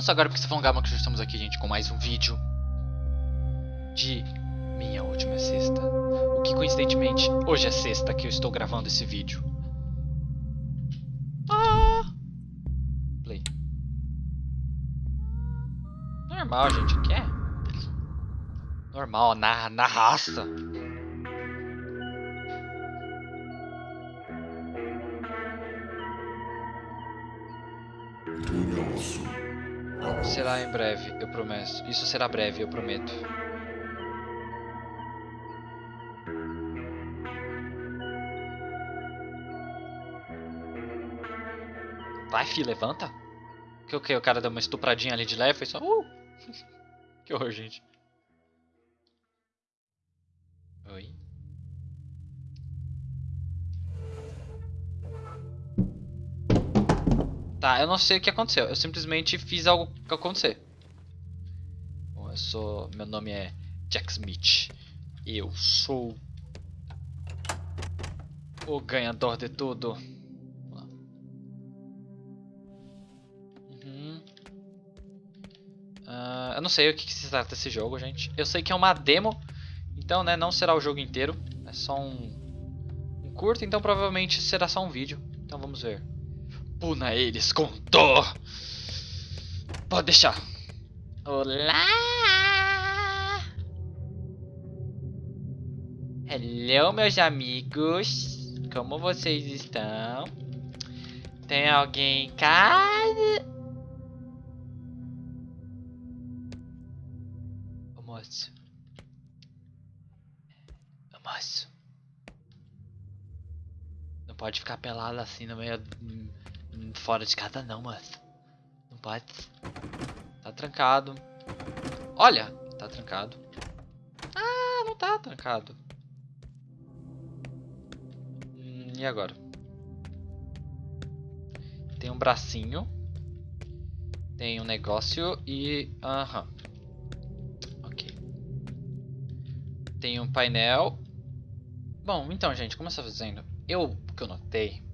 Não só agora porque você falou Gama que já estamos aqui, gente, com mais um vídeo de minha última sexta. O que coincidentemente hoje é sexta que eu estou gravando esse vídeo. Ah! Play. Normal, gente, aqui é normal, na, na raça. Será em breve, eu prometo. Isso será breve, eu prometo. Vai, fi, levanta. Que o que? O cara deu uma estupradinha ali de leve, foi só. Uh! que horror, gente. Oi. Tá, eu não sei o que aconteceu. Eu simplesmente fiz algo acontecer. Bom, eu sou. Meu nome é Jack Smith. Eu sou. O ganhador de tudo. Uh, eu não sei o que, que se trata desse jogo, gente. Eu sei que é uma demo. Então, né, não será o jogo inteiro. É só um, um curto, então provavelmente será só um vídeo. Então vamos ver. Puna eles com dor. Pode deixar. Olá! Hello, meus amigos. Como vocês estão? Tem alguém em casa? Ô moço. Ô moço. Não pode ficar pelado assim no meio fora de casa não, mas Não pode. Tá trancado. Olha, tá trancado. Ah, não tá trancado. Hum, e agora? Tem um bracinho. Tem um negócio e... Aham. Ok. Tem um painel. Bom, então, gente, como eu estava dizendo, eu, o que eu notei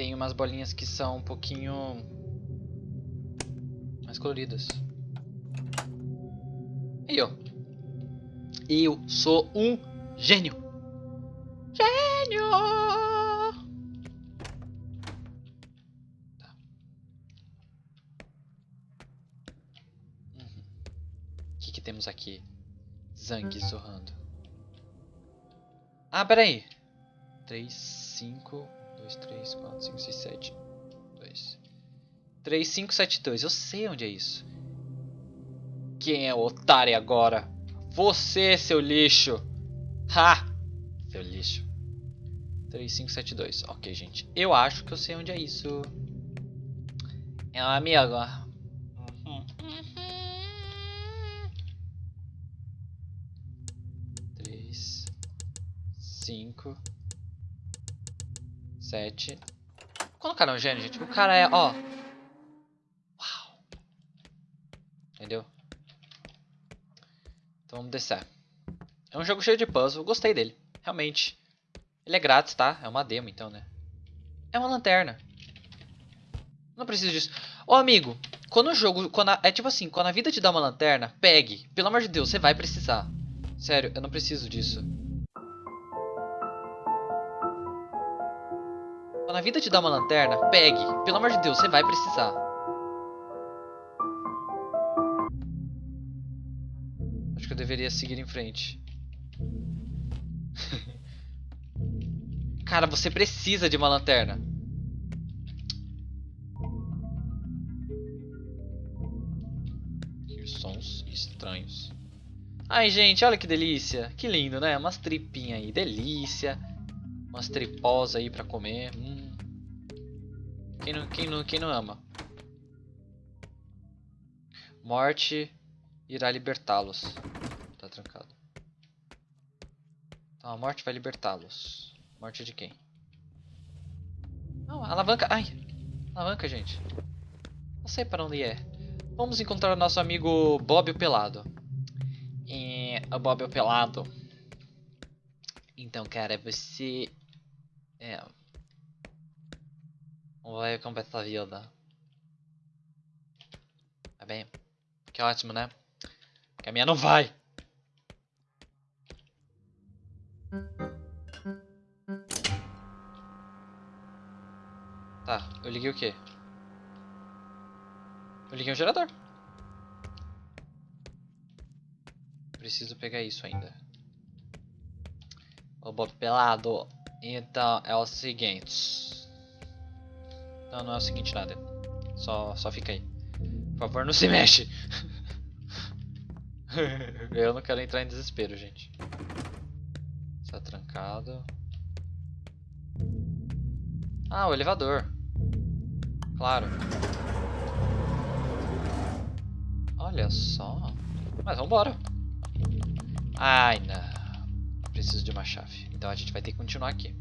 tem umas bolinhas que são um pouquinho mais coloridas. Aí, ó. Eu sou um gênio. Gênio! Tá. Uhum. O que, que temos aqui? Zang zorrando. Ah, peraí. 3, 5... 2, 3, 4, 5, 6, 7. 2. 3, 5, 7, 2. Eu sei onde é isso. Quem é o otário agora? Você, seu lixo. Ha! Seu lixo. 3, 5, 7, 2. Ok, gente. Eu acho que eu sei onde é isso. É um amigo. Três, cinco, Sete. Quando o cara é um gênio, gente, o cara é, ó. Uau. Entendeu? Então vamos descer. É um jogo cheio de puzzle, gostei dele. Realmente. Ele é grátis, tá? É uma demo, então, né? É uma lanterna. Não preciso disso. Ô, amigo, quando o jogo... Quando a, é tipo assim, quando a vida te dá uma lanterna, pegue. Pelo amor de Deus, você vai precisar. Sério, eu não preciso disso. Quando a vida te dá uma lanterna, pegue. Pelo amor de Deus, você vai precisar. Acho que eu deveria seguir em frente. Cara, você precisa de uma lanterna. Que sons estranhos. Ai, gente, olha que delícia. Que lindo, né? Umas tripinhas aí. Delícia. Umas tripós aí pra comer. Hum. Quem não, quem não, quem não ama? Morte irá libertá-los. Tá trancado. Então a morte vai libertá-los. Morte de quem? Não, alavanca. Ai! Alavanca, gente. Não sei para onde é. Vamos encontrar nosso amigo Bob o Pelado. É, o Bob o Pelado. Então, cara, você... É, Vai com essa vida. bem. Que ótimo, né? Que a minha não vai. Tá, eu liguei o quê? Eu liguei o gerador. Preciso pegar isso ainda. Ô Bob Pelado. Então é o seguinte. Não, não é o seguinte nada. Só, só fica aí. Por favor, não se mexe. Eu não quero entrar em desespero, gente. Está trancado. Ah, o elevador. Claro. Olha só. Mas vambora. Ai, não. Preciso de uma chave. Então a gente vai ter que continuar aqui.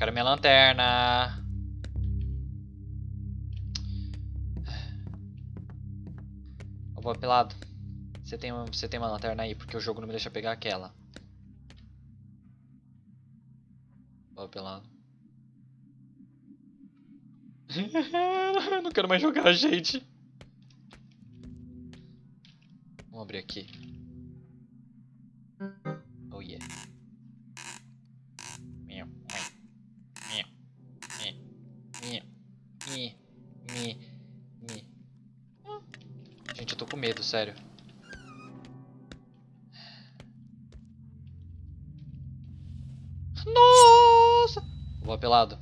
Eu quero minha lanterna. Ô, pelado. Você tem, você tem uma lanterna aí, porque o jogo não me deixa pegar aquela. Ó, pelado. não quero mais jogar, gente. Vamos abrir aqui. Medo, sério. Nossa! Vou pelado.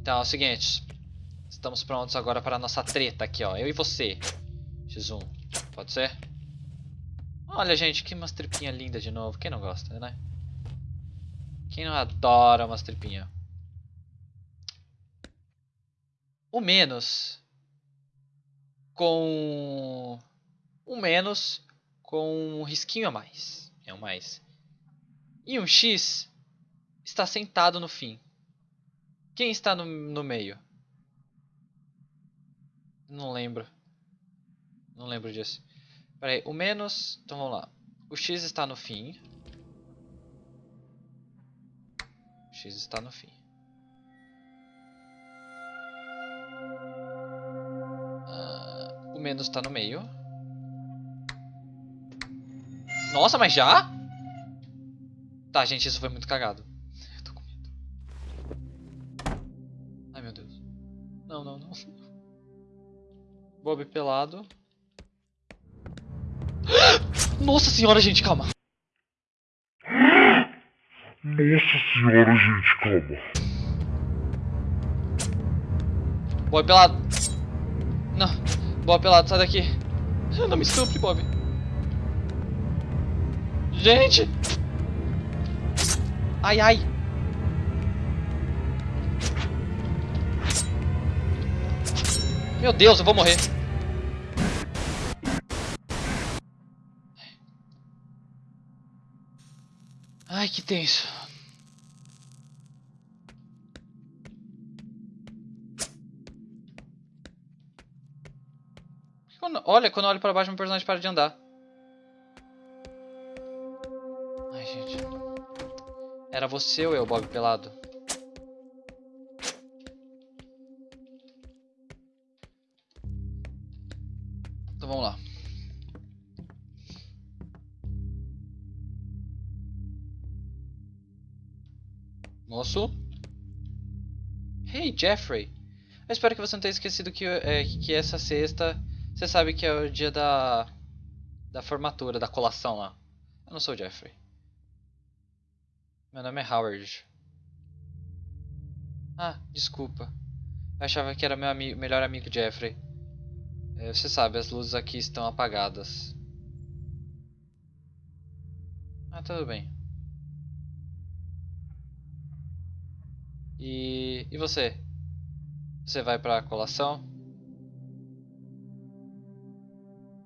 Então, é o seguinte. Estamos prontos agora para a nossa treta aqui, ó. Eu e você. X1. Pode ser? Olha, gente, que umas tripinhas lindas de novo. Quem não gosta, né? Quem não adora umas tripinhas? O menos com um menos com um risquinho a mais. É um mais. E um X está sentado no fim. Quem está no, no meio? Não lembro. Não lembro disso. Peraí, o menos... Então vamos lá. O X está no fim. O X está no fim. O menos está no meio. Nossa, mas já? Tá, gente, isso foi muito cagado. Eu tô com medo. Ai, meu Deus. Não, não, não. Bob pelado. Nossa senhora, gente, calma. Nossa senhora, gente, calma. Bob pelado. Não. Bob pelado, sai daqui. Não me estupre, Bob. Gente. Ai, ai. Meu Deus, eu vou morrer. Ai, que tenso. Quando, olha, quando eu olho pra baixo, meu personagem para de andar. Ai, gente. Era você ou eu, Bob Pelado? Então vamos lá. Moço? Hey, Jeffrey. Eu espero que você não tenha esquecido que, é, que essa sexta... Você sabe que é o dia da... Da formatura, da colação lá. Eu não sou o Jeffrey. Meu nome é Howard. Ah, desculpa. Eu achava que era meu ami melhor amigo Jeffrey. É, você sabe, as luzes aqui estão apagadas. Ah, tudo bem. E, e você? Você vai pra colação?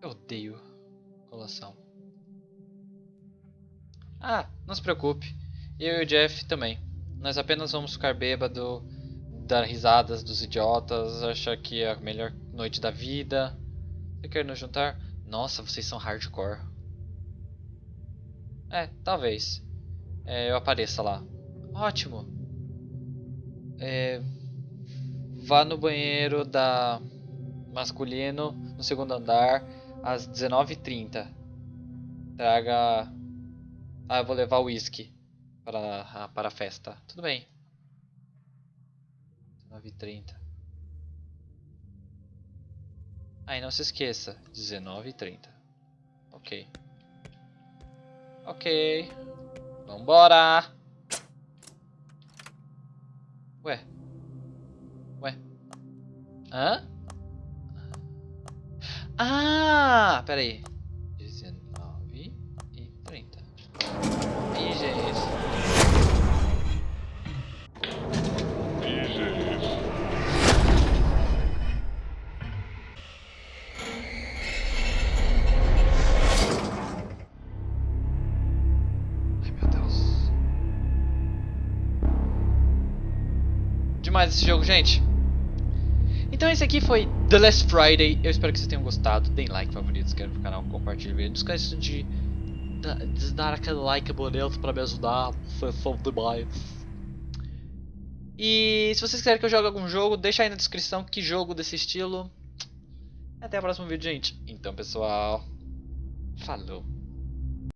Eu odeio colação. Ah, não se preocupe. Eu e o Jeff também. Nós apenas vamos ficar bêbado, dar risadas dos idiotas, achar que é a melhor noite da vida. Você quer nos juntar? Nossa, vocês são hardcore. É, talvez. É, eu apareça lá. Ótimo. É, vá no banheiro da masculino no segundo andar às 19h30. Traga. Ah, eu vou levar o uísque para, para a festa. Tudo bem. 19h30. Ah, e não se esqueça, 19h30. Ok. Ok. Vambora! Ué? Ué? Hã? Ah! Pera aí. 19 e 30. Ih, gente. Ai, meu Deus. Demais esse jogo, gente. Então esse aqui foi The Last Friday. Eu espero que vocês tenham gostado. Deem like, favorito, se inscrevam no canal, compartilhem o vídeo. Não esqueçam de, de dar aquele like bonito pra me ajudar. Vocês são demais. E se vocês quiserem que eu jogue algum jogo, deixa aí na descrição que jogo desse estilo. Até o próximo vídeo, gente. Então, pessoal. Falou.